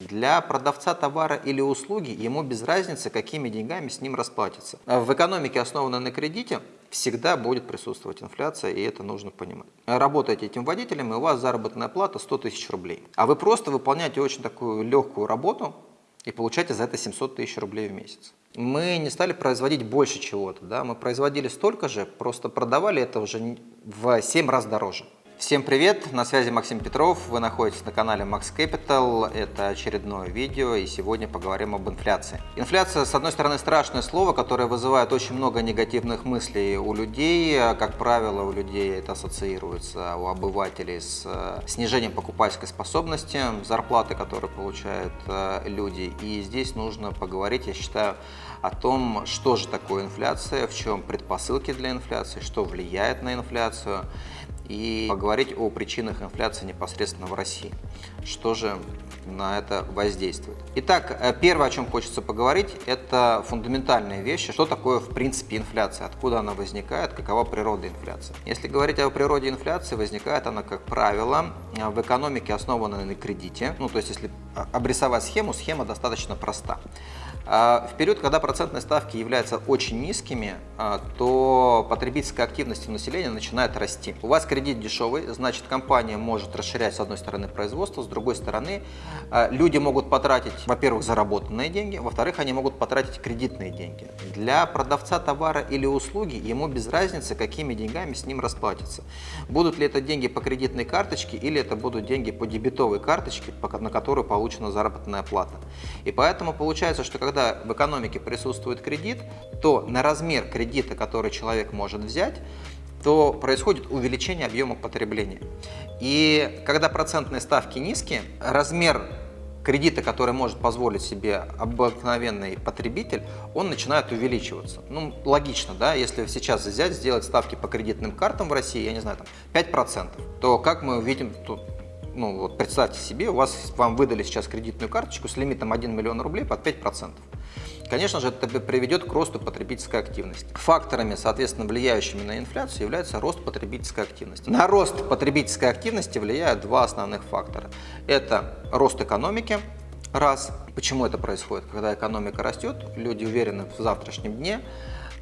Для продавца товара или услуги ему без разницы, какими деньгами с ним расплатиться. В экономике, основанной на кредите, всегда будет присутствовать инфляция, и это нужно понимать. Работаете этим водителем, и у вас заработная плата 100 тысяч рублей. А вы просто выполняете очень такую легкую работу и получаете за это 700 тысяч рублей в месяц. Мы не стали производить больше чего-то, да? мы производили столько же, просто продавали это уже в 7 раз дороже. Всем привет, на связи Максим Петров, вы находитесь на канале Max Capital, это очередное видео и сегодня поговорим об инфляции. Инфляция, с одной стороны, страшное слово, которое вызывает очень много негативных мыслей у людей, как правило, у людей это ассоциируется, у обывателей с э, снижением покупательской способности, зарплаты, которые получают э, люди. И здесь нужно поговорить, я считаю, о том, что же такое инфляция, в чем предпосылки для инфляции, что влияет на инфляцию и поговорить о причинах инфляции непосредственно в России. Что же на это воздействует? Итак, э, первое, о чем хочется поговорить, это фундаментальные вещи. Что такое, в принципе, инфляция? Откуда она возникает? Какова природа инфляции? Если говорить о природе инфляции, возникает она, как правило, в экономике, основанной на кредите. Ну, то есть, если обрисовать схему, схема достаточно проста. В период, когда процентные ставки являются очень низкими, то потребительская активность у населения начинает расти. У вас кредит дешевый, значит компания может расширять с одной стороны производство, с другой стороны а, люди могут потратить, во-первых, заработанные деньги, во-вторых, они могут потратить кредитные деньги. Для продавца товара или услуги ему без разницы, какими деньгами с ним расплатиться. Будут ли это деньги по кредитной карточке или это будут деньги по дебетовой карточке, на которую получена заработная плата. И поэтому получается, что когда в экономике присутствует кредит, то на размер кредита, который человек может взять, то происходит увеличение объема потребления. И когда процентные ставки низкие, размер кредита, который может позволить себе обыкновенный потребитель, он начинает увеличиваться. Ну, логично, да, если сейчас взять, сделать ставки по кредитным картам в России, я не знаю, там 5%, то как мы увидим, тут ну вот представьте себе, у вас, вам выдали сейчас кредитную карточку с лимитом 1 миллион рублей под 5%. Конечно же, это приведет к росту потребительской активности. Факторами, соответственно, влияющими на инфляцию является рост потребительской активности. На рост потребительской активности влияют два основных фактора. Это рост экономики, раз. Почему это происходит? Когда экономика растет, люди уверены в завтрашнем дне,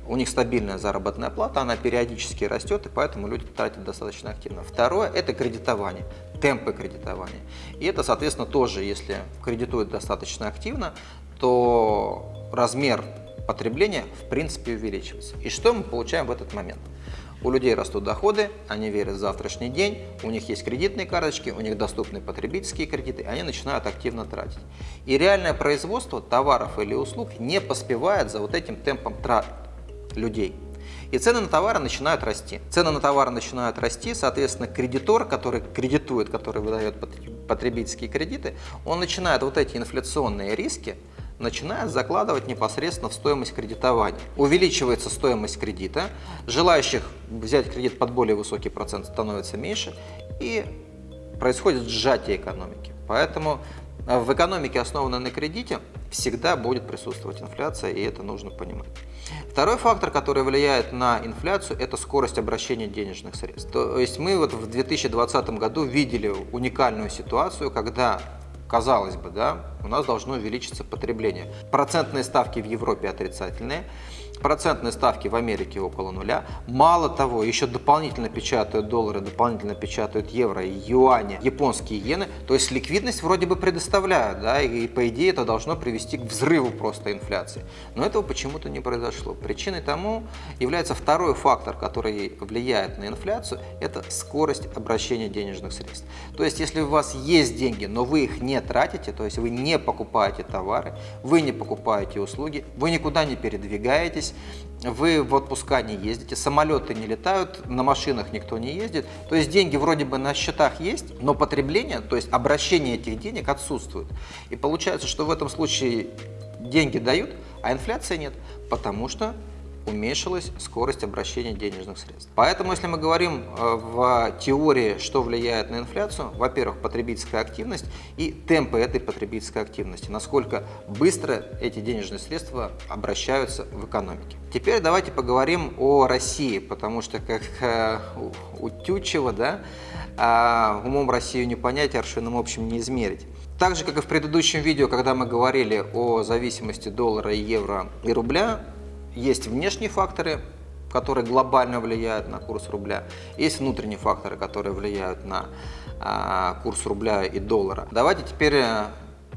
у них стабильная заработная плата, она периодически растет, и поэтому люди тратят достаточно активно. Второе – это кредитование, темпы кредитования. И это, соответственно, тоже, если кредитуют достаточно активно, то размер потребления в принципе увеличивается. И что мы получаем в этот момент? У людей растут доходы, они верят в завтрашний день, у них есть кредитные карточки, у них доступны потребительские кредиты, они начинают активно тратить. И реальное производство товаров или услуг не поспевает за вот этим темпом трат людей. И цены на товары начинают расти. Цены на товары начинают расти, соответственно, кредитор, который кредитует, который выдает потребительские кредиты, он начинает вот эти инфляционные риски начинает закладывать непосредственно в стоимость кредитования. Увеличивается стоимость кредита, желающих взять кредит под более высокий процент становится меньше, и происходит сжатие экономики. Поэтому в экономике, основанной на кредите, всегда будет присутствовать инфляция, и это нужно понимать. Второй фактор, который влияет на инфляцию, это скорость обращения денежных средств. То есть мы вот в 2020 году видели уникальную ситуацию, когда казалось бы, да, у нас должно увеличиться потребление. Процентные ставки в Европе отрицательные, процентные ставки в Америке около нуля. Мало того, еще дополнительно печатают доллары, дополнительно печатают евро, юани, японские иены. То есть ликвидность вроде бы предоставляют, да, и по идее это должно привести к взрыву просто инфляции. Но этого почему-то не произошло. Причиной тому является второй фактор, который влияет на инфляцию, это скорость обращения денежных средств. То есть если у вас есть деньги, но вы их не тратите, то есть вы не покупаете товары, вы не покупаете услуги, вы никуда не передвигаетесь, здесь вы в отпуска не ездите, самолеты не летают, на машинах никто не ездит. То есть деньги вроде бы на счетах есть, но потребление, то есть обращение этих денег отсутствует. И получается, что в этом случае деньги дают, а инфляции нет, потому что уменьшилась скорость обращения денежных средств. Поэтому, если мы говорим э, в теории, что влияет на инфляцию, во-первых, потребительская активность и темпы этой потребительской активности, насколько быстро эти денежные средства обращаются в экономике. Теперь давайте поговорим о России, потому что, как э, у Тютчева, да, а, умом Россию не понять, аршином общем не измерить. Так же, как и в предыдущем видео, когда мы говорили о зависимости доллара, евро и рубля, есть внешние факторы, которые глобально влияют на курс рубля, есть внутренние факторы, которые влияют на а, курс рубля и доллара. Давайте теперь э,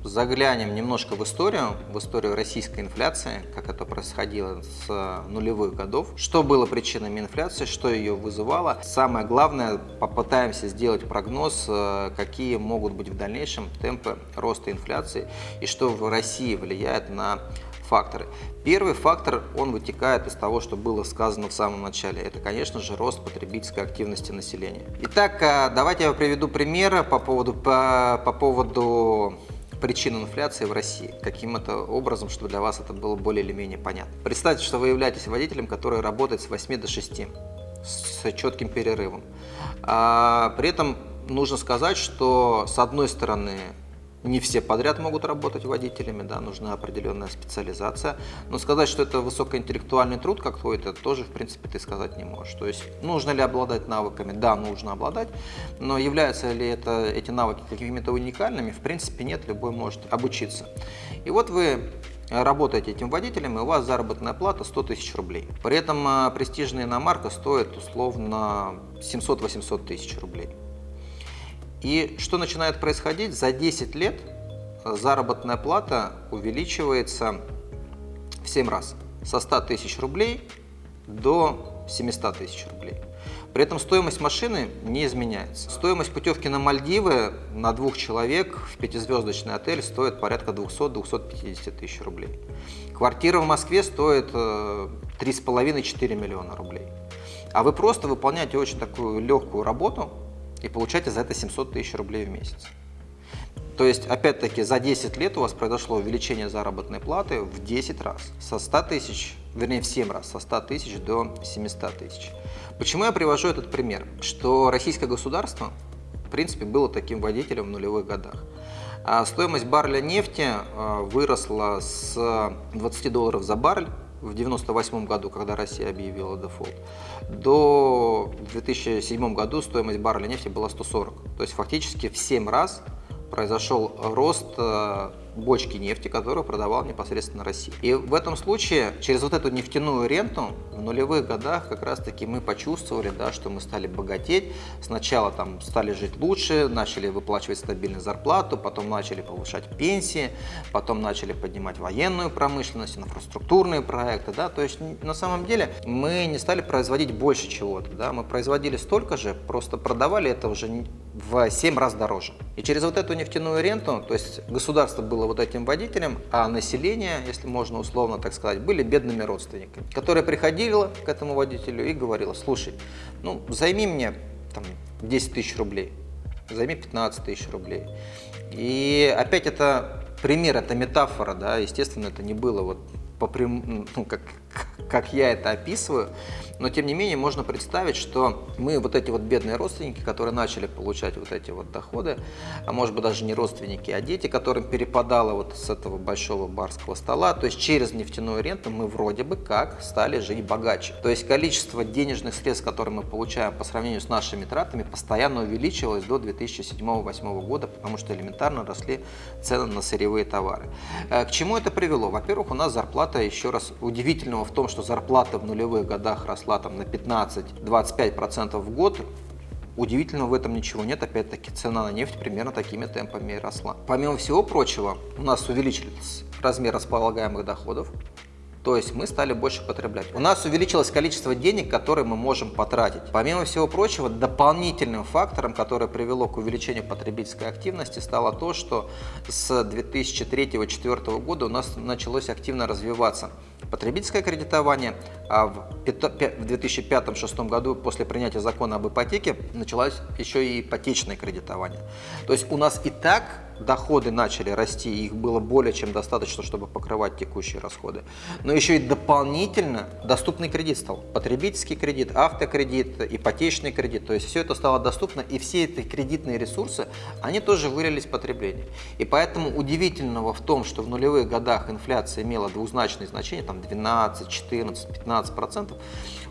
заглянем немножко в историю, в историю российской инфляции, как это происходило с нулевых годов, что было причинами инфляции, что ее вызывало. Самое главное, попытаемся сделать прогноз, э, какие могут быть в дальнейшем темпы роста инфляции и что в России влияет на факторы. Первый фактор, он вытекает из того, что было сказано в самом начале. Это, конечно же, рост потребительской активности населения. Итак, э, давайте я приведу примеры по поводу, по, по поводу причин инфляции в России, каким это образом, чтобы для вас это было более или менее понятно. Представьте, что вы являетесь водителем, который работает с 8 до 6, с четким перерывом. А, при этом нужно сказать, что с одной стороны не все подряд могут работать водителями, да, нужна определенная специализация. Но сказать, что это высокоинтеллектуальный труд какой-то, тоже, в принципе, ты сказать не можешь. То есть, нужно ли обладать навыками? Да, нужно обладать. Но являются ли это, эти навыки какими-то уникальными? В принципе, нет, любой может обучиться. И вот вы работаете этим водителем, и у вас заработная плата 100 тысяч рублей. При этом а, престижная иномарка стоит условно 700-800 тысяч рублей. И что начинает происходить? За 10 лет заработная плата увеличивается в 7 раз. Со 100 тысяч рублей до 700 тысяч рублей. При этом стоимость машины не изменяется. Стоимость путевки на Мальдивы на двух человек в пятизвездочный отель стоит порядка 200-250 тысяч рублей. Квартира в Москве стоит 3,5-4 э, миллиона рублей. А вы просто выполняете очень такую легкую работу, и получаете за это 700 тысяч рублей в месяц. То есть, опять-таки, за 10 лет у вас произошло увеличение заработной платы в 10 раз. Со 100 тысяч, вернее в 7 раз, со 100 тысяч до 700 тысяч. Почему я привожу этот пример? Что российское государство, в принципе, было таким водителем в нулевых годах. А стоимость барреля нефти а, выросла с 20 долларов за баррель в 1998 году, когда Россия объявила дефолт, до 2007 году стоимость барреля нефти была 140. То есть фактически в 7 раз произошел рост э, бочки нефти, которую продавал непосредственно Россия. И в этом случае через вот эту нефтяную ренту в нулевых годах как раз таки мы почувствовали, да, что мы стали богатеть. Сначала там стали жить лучше, начали выплачивать стабильную зарплату, потом начали повышать пенсии, потом начали поднимать военную промышленность, инфраструктурные проекты. Да? То есть на самом деле мы не стали производить больше чего-то. Да? Мы производили столько же, просто продавали это уже в 7 раз дороже. И через вот эту нефтяную ренту, то есть государство было вот этим водителем, а население, если можно условно так сказать, были бедными родственниками, которые приходили к этому водителю и говорила, слушай, ну займи мне там 10 тысяч рублей, займи 15 тысяч рублей. И опять это пример, это метафора, да, естественно, это не было вот по прям, ну, как, как я это описываю, но тем не менее можно представить, что мы вот эти вот бедные родственники, которые начали получать вот эти вот доходы, а может быть даже не родственники, а дети, которым перепадало вот с этого большого барского стола, то есть через нефтяную ренту мы вроде бы как стали жить богаче. То есть количество денежных средств, которые мы получаем по сравнению с нашими тратами, постоянно увеличивалось до 2007-2008 года, потому что элементарно росли цены на сырьевые товары. Э, к чему это привело? Во-первых, у нас зарплата, еще раз, удивительного в том, что зарплата в нулевых годах росла там на 15-25% в год, Удивительно в этом ничего нет, опять-таки цена на нефть примерно такими темпами и росла. Помимо всего прочего, у нас увеличился размер располагаемых доходов, то есть мы стали больше потреблять. У нас увеличилось количество денег, которые мы можем потратить. Помимо всего прочего, дополнительным фактором, который привело к увеличению потребительской активности, стало то, что с 2003-2004 года у нас началось активно развиваться потребительское кредитование, а в 2005-2006 году после принятия закона об ипотеке началось еще и ипотечное кредитование. То есть у нас и так доходы начали расти, их было более чем достаточно, чтобы покрывать текущие расходы. Но еще и дополнительно доступный кредит стал. Потребительский кредит, автокредит, ипотечный кредит. То есть все это стало доступно, и все эти кредитные ресурсы, они тоже вылились в потребление. И поэтому удивительного в том, что в нулевых годах инфляция имела двузначное значение, там 12, 14, 15 процентов,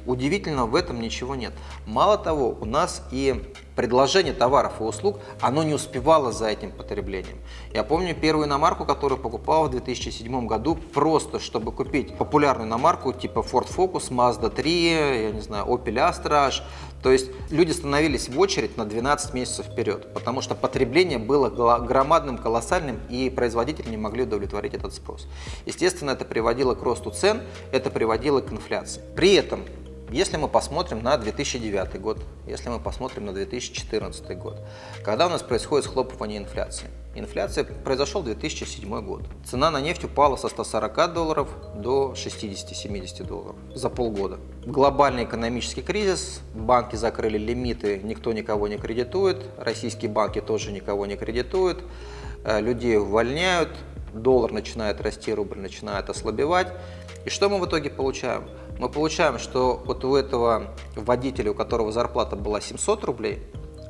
Удивительно в этом ничего нет. Мало того, у нас и предложение товаров и услуг, оно не успевало за этим потреблением. Я помню первую иномарку, которую покупал в 2007 году, просто чтобы купить популярную иномарку типа Ford Focus, Mazda 3, я не знаю, Opel Astra. То есть люди становились в очередь на 12 месяцев вперед, потому что потребление было громадным, колоссальным, и производители не могли удовлетворить этот спрос. Естественно, это приводило к росту цен, это приводило к инфляции. При этом если мы посмотрим на 2009 год, если мы посмотрим на 2014 год, когда у нас происходит схлопывание инфляции. Инфляция произошел 2007 год. Цена на нефть упала со 140 долларов до 60-70 долларов за полгода. Глобальный экономический кризис, банки закрыли лимиты, никто никого не кредитует, российские банки тоже никого не кредитуют, э, людей увольняют, доллар начинает расти, рубль начинает ослабевать. И что мы в итоге получаем? Мы получаем, что вот у этого водителя, у которого зарплата была 700 рублей,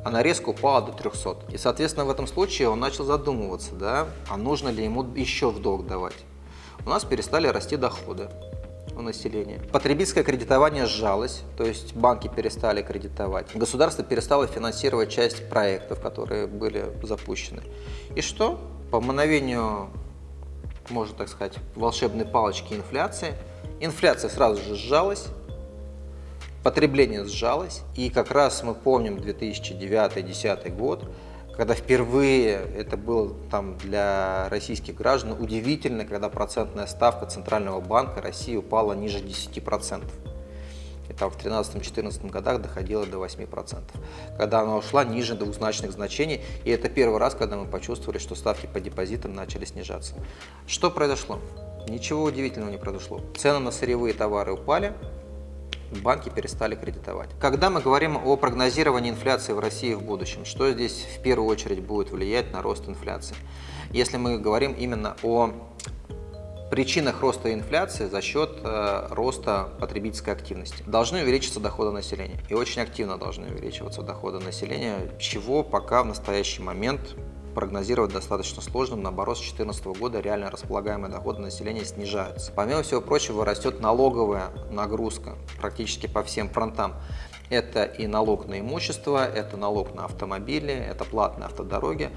она резко упала до 300. И, соответственно, в этом случае он начал задумываться, да, а нужно ли ему еще в долг давать. У нас перестали расти доходы у населения. Потребительское кредитование сжалось, то есть банки перестали кредитовать. Государство перестало финансировать часть проектов, которые были запущены. И что? По мановению, можно так сказать, волшебной палочки инфляции – Инфляция сразу же сжалась, потребление сжалось, и как раз мы помним 2009-2010 год, когда впервые это было там для российских граждан удивительно, когда процентная ставка Центрального банка России упала ниже 10%. И там в 2013-2014 годах доходила до 8%. Когда она ушла ниже двузначных значений, и это первый раз, когда мы почувствовали, что ставки по депозитам начали снижаться. Что произошло? Ничего удивительного не произошло. Цены на сырьевые товары упали, банки перестали кредитовать. Когда мы говорим о прогнозировании инфляции в России в будущем, что здесь в первую очередь будет влиять на рост инфляции? Если мы говорим именно о причинах роста инфляции за счет э, роста потребительской активности. Должны увеличиться доходы населения. И очень активно должны увеличиваться доходы населения, чего пока в настоящий момент прогнозировать достаточно сложно, наоборот, с 2014 года реально располагаемые доходы населения снижаются. Помимо всего прочего, растет налоговая нагрузка практически по всем фронтам. Это и налог на имущество, это налог на автомобили, это платные автодороги,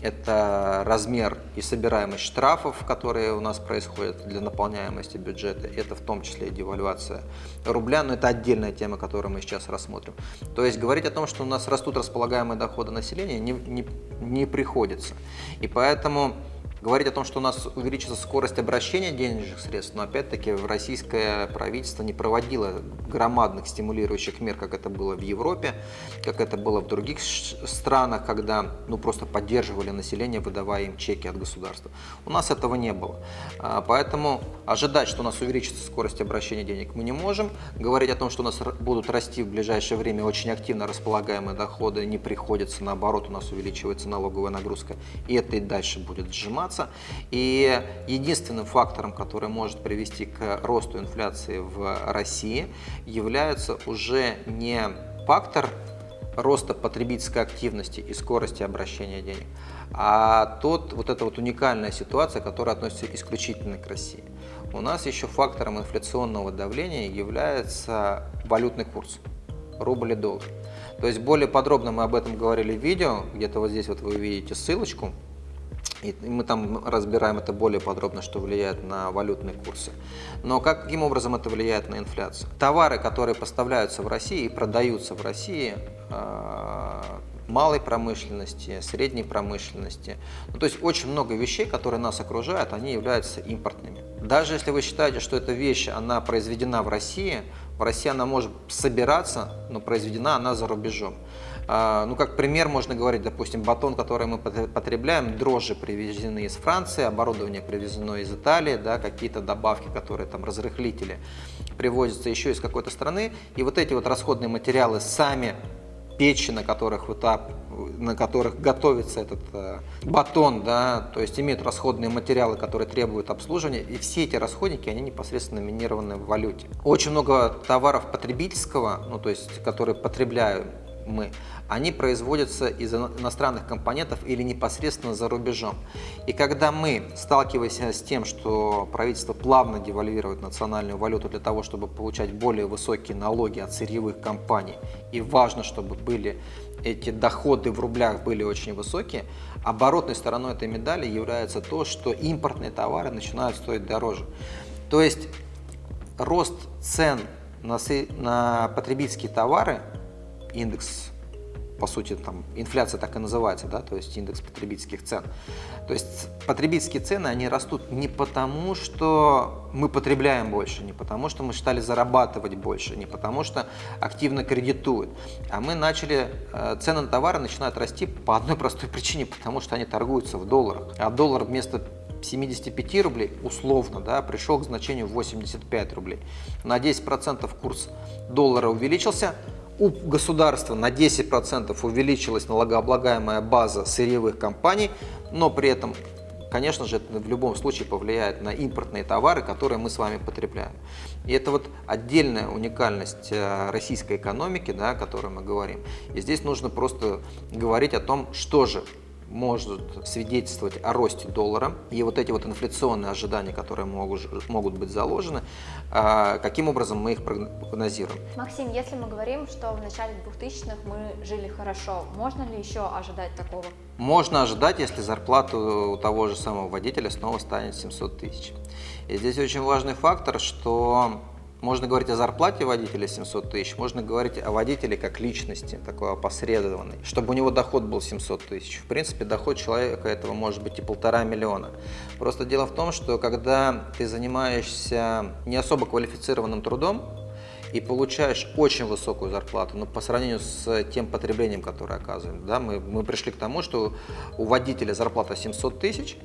это размер и собираемость штрафов, которые у нас происходят для наполняемости бюджета, это в том числе и девальвация рубля, но это отдельная тема, которую мы сейчас рассмотрим. То есть говорить о том, что у нас растут располагаемые доходы населения, не, не, не приходится. И поэтому Говорить о том, что у нас увеличится скорость обращения денежных средств, но опять-таки российское правительство не проводило громадных стимулирующих мер, как это было в Европе, как это было в других странах, когда ну, просто поддерживали население, выдавая им чеки от государства. У нас этого не было. А, поэтому ожидать, что у нас увеличится скорость обращения денег мы не можем. Говорить о том, что у нас будут расти в ближайшее время очень активно располагаемые доходы, не приходится, наоборот, у нас увеличивается налоговая нагрузка, и это и дальше будет сжиматься подниматься. И единственным фактором, который может привести к росту инфляции в России, является уже не фактор роста потребительской активности и скорости обращения денег, а тот, вот эта вот уникальная ситуация, которая относится исключительно к России. У нас еще фактором инфляционного давления является валютный курс, рубль и доллар. То есть более подробно мы об этом говорили в видео, где-то вот здесь вот вы увидите ссылочку, и мы там разбираем это более подробно, что влияет на валютные курсы. Но как, каким образом это влияет на инфляцию? Товары, которые поставляются в России и продаются в России, а, малой промышленности, средней промышленности. Ну, то есть очень много вещей, которые нас окружают, они являются импортными. Даже если вы считаете, что эта вещь, она произведена в России, в России она может собираться, но произведена она за рубежом. А, ну, как пример можно говорить, допустим, батон, который мы потребляем, дрожжи привезены из Франции, оборудование привезено из Италии, да, какие-то добавки, которые там разрыхлители привозятся еще из какой-то страны. И вот эти вот расходные материалы сами печи, на которых, вот, на которых готовится этот э, батон, да, то есть имеют расходные материалы, которые требуют обслуживания, и все эти расходники, они непосредственно номинированы в валюте. Очень много товаров потребительского, ну, то есть, которые потребляют мы, они производятся из иностранных компонентов или непосредственно за рубежом. И когда мы сталкиваемся с тем, что правительство плавно девальвирует национальную валюту для того, чтобы получать более высокие налоги от сырьевых компаний, и важно, чтобы были эти доходы в рублях были очень высокие, оборотной стороной этой медали является то, что импортные товары начинают стоить дороже. То есть рост цен на, на потребительские товары, индекс по сути, там, инфляция так и называется, да, то есть индекс потребительских цен. То есть потребительские цены, они растут не потому, что мы потребляем больше, не потому, что мы стали зарабатывать больше, не потому, что активно кредитуют, а мы начали, э, цены на товары начинают расти по одной простой причине, потому что они торгуются в долларах, а доллар вместо 75 рублей, условно, да, пришел к значению 85 рублей. На 10% курс доллара увеличился, у государства на 10% увеличилась налогооблагаемая база сырьевых компаний, но при этом, конечно же, это в любом случае повлияет на импортные товары, которые мы с вами потребляем. И это вот отдельная уникальность э, российской экономики, да, о которой мы говорим. И здесь нужно просто говорить о том, что же может свидетельствовать о росте доллара и вот эти вот инфляционные ожидания, которые могут, могут быть заложены, а, каким образом мы их прогнозируем. Максим, если мы говорим, что в начале 2000-х мы жили хорошо, можно ли еще ожидать такого? Можно ожидать, если зарплата у того же самого водителя снова станет 700 тысяч. И здесь очень важный фактор, что можно говорить о зарплате водителя 700 тысяч, можно говорить о водителе как личности, такой опосредованной, чтобы у него доход был 700 тысяч. В принципе, доход человека этого может быть и полтора миллиона. Просто дело в том, что когда ты занимаешься не особо квалифицированным трудом, и получаешь очень высокую зарплату, но по сравнению с тем потреблением, которое оказываем, да, мы, мы пришли к тому, что у водителя зарплата 700 тысяч,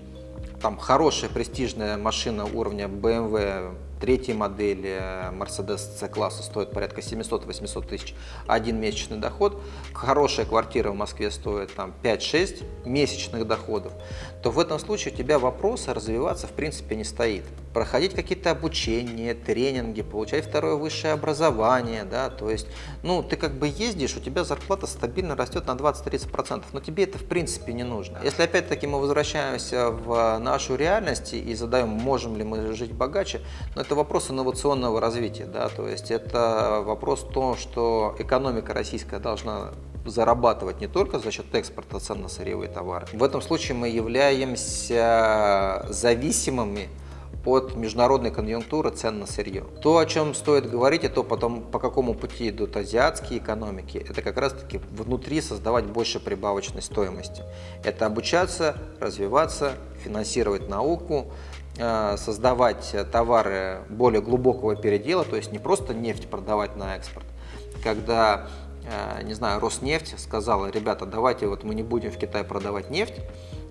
там хорошая престижная машина уровня BMW третьей модели Mercedes C-класса стоит порядка 700-800 тысяч. Один месячный доход, хорошая квартира в Москве стоит там 5-6 месячных доходов, то в этом случае у тебя вопроса развиваться в принципе не стоит. Проходить какие-то обучения, тренинги, получать второе высшее образование, да, то есть, ну, ты как бы ездишь, у тебя зарплата стабильно растет на 20-30%, но тебе это в принципе не нужно. Если опять-таки мы возвращаемся в нашу реальность и задаем, можем ли мы жить богаче, но это вопрос инновационного развития, да, то есть это вопрос в том, что экономика российская должна зарабатывать не только за счет экспорта цен на сырьевые товары. В этом случае мы являемся зависимыми от международной конъюнктуры цен на сырье. То, о чем стоит говорить, и то потом, по какому пути идут азиатские экономики, это как раз-таки внутри создавать больше прибавочной стоимости. Это обучаться, развиваться, финансировать науку, Э, создавать товары более глубокого передела, то есть не просто нефть продавать на экспорт. Когда, э, не знаю, Роснефть сказала, ребята, давайте вот мы не будем в Китай продавать нефть,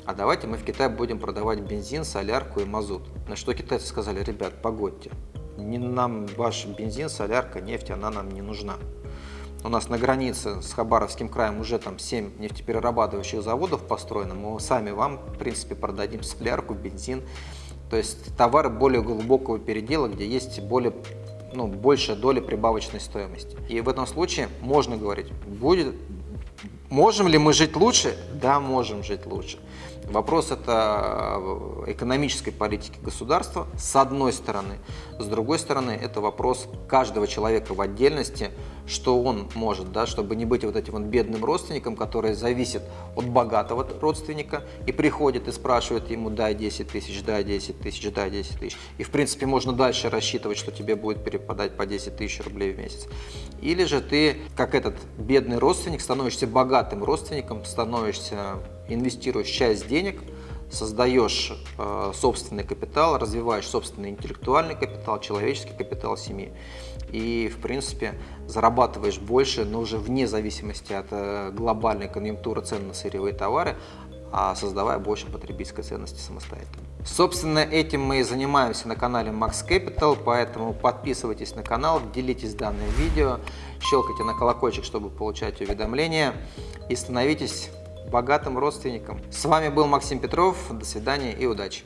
а давайте мы в Китай будем продавать бензин, солярку и мазут. На что китайцы сказали, ребят, погодьте, не нам ваш бензин, солярка, нефть, она нам не нужна. У нас на границе с Хабаровским краем уже там 7 нефтеперерабатывающих заводов построено. Мы сами вам, в принципе, продадим солярку, бензин то есть товары более глубокого передела, где есть более, ну, большая доля прибавочной стоимости. И в этом случае можно говорить, будет, можем ли мы жить лучше? Да, можем жить лучше. Вопрос это э, экономической политики государства с одной стороны. С другой стороны, это вопрос каждого человека в отдельности, что он может, да, чтобы не быть вот этим вот бедным родственником, который зависит от богатого родственника и приходит и спрашивает ему, дай 10 тысяч, дай 10 тысяч, дай 10 тысяч. И в принципе можно дальше рассчитывать, что тебе будет перепадать по 10 тысяч рублей в месяц. Или же ты, как этот бедный родственник, становишься богатым родственником, становишься инвестируешь часть денег, создаешь э, собственный капитал, развиваешь собственный интеллектуальный капитал, человеческий капитал семьи. И, в принципе, зарабатываешь больше, но уже вне зависимости от э, глобальной конъюнктуры цен на сырьевые товары, а создавая больше потребительской ценности самостоятельно. Собственно, этим мы и занимаемся на канале Max Capital, поэтому подписывайтесь на канал, делитесь данным видео, щелкайте на колокольчик, чтобы получать уведомления и становитесь богатым родственникам. С вами был Максим Петров. До свидания и удачи!